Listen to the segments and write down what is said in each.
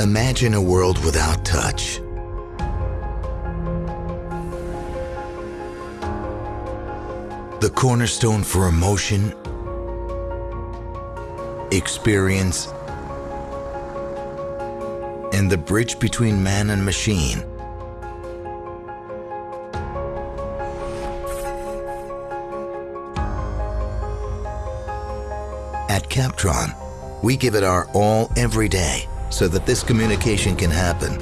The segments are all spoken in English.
Imagine a world without touch. The cornerstone for emotion, experience, and the bridge between man and machine. At Captron, we give it our all every day so that this communication can happen.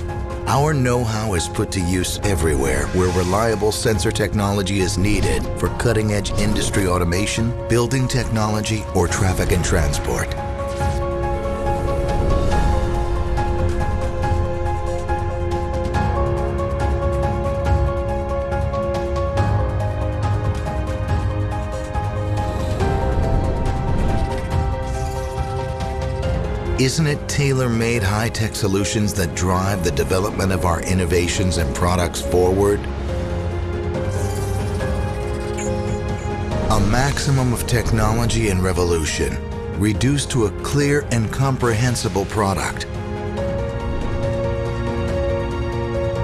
Our know-how is put to use everywhere where reliable sensor technology is needed for cutting-edge industry automation, building technology, or traffic and transport. Isn't it tailor-made high-tech solutions that drive the development of our innovations and products forward? A maximum of technology and revolution, reduced to a clear and comprehensible product.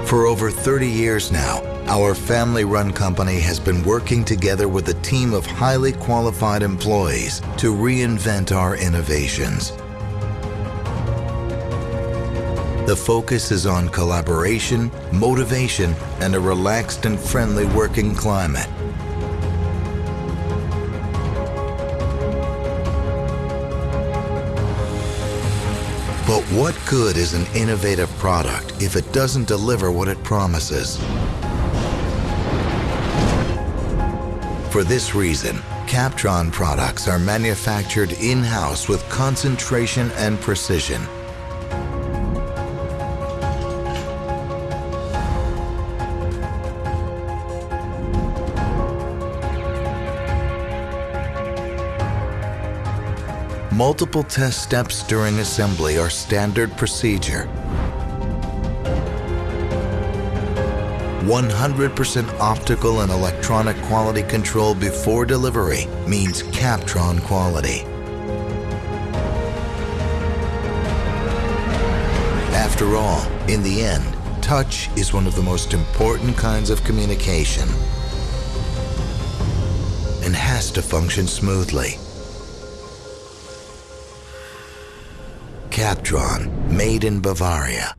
For over 30 years now, our family-run company has been working together with a team of highly qualified employees to reinvent our innovations. The focus is on collaboration, motivation, and a relaxed and friendly working climate. But what good is an innovative product if it doesn't deliver what it promises? For this reason, Captron products are manufactured in-house with concentration and precision. Multiple test steps during assembly are standard procedure. 100% optical and electronic quality control before delivery means Captron quality. After all, in the end, touch is one of the most important kinds of communication and has to function smoothly. Captron, made in Bavaria.